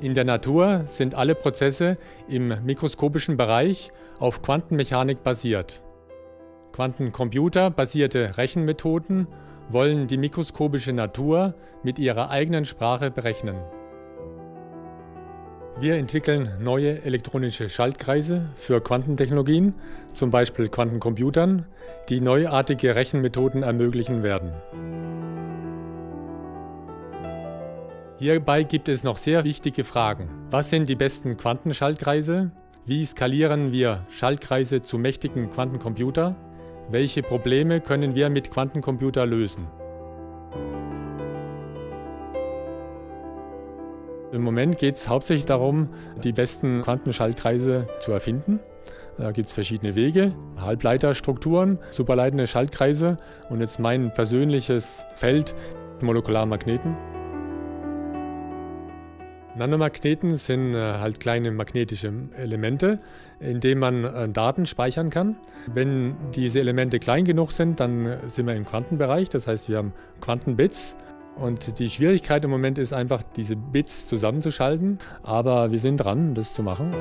In der Natur sind alle Prozesse im mikroskopischen Bereich auf Quantenmechanik basiert. Quantencomputer-basierte Rechenmethoden wollen die mikroskopische Natur mit ihrer eigenen Sprache berechnen. Wir entwickeln neue elektronische Schaltkreise für Quantentechnologien, zum Beispiel Quantencomputern, die neuartige Rechenmethoden ermöglichen werden. Hierbei gibt es noch sehr wichtige Fragen. Was sind die besten Quantenschaltkreise? Wie skalieren wir Schaltkreise zu mächtigen Quantencomputer? Welche Probleme können wir mit Quantencomputer lösen? Im Moment geht es hauptsächlich darum, die besten Quantenschaltkreise zu erfinden. Da gibt es verschiedene Wege, Halbleiterstrukturen, superleitende Schaltkreise und jetzt mein persönliches Feld, Molekularmagneten. Nanomagneten sind äh, halt kleine magnetische Elemente, in denen man äh, Daten speichern kann. Wenn diese Elemente klein genug sind, dann äh, sind wir im Quantenbereich, das heißt wir haben Quantenbits. Und die Schwierigkeit im Moment ist einfach, diese Bits zusammenzuschalten, aber wir sind dran, das zu machen.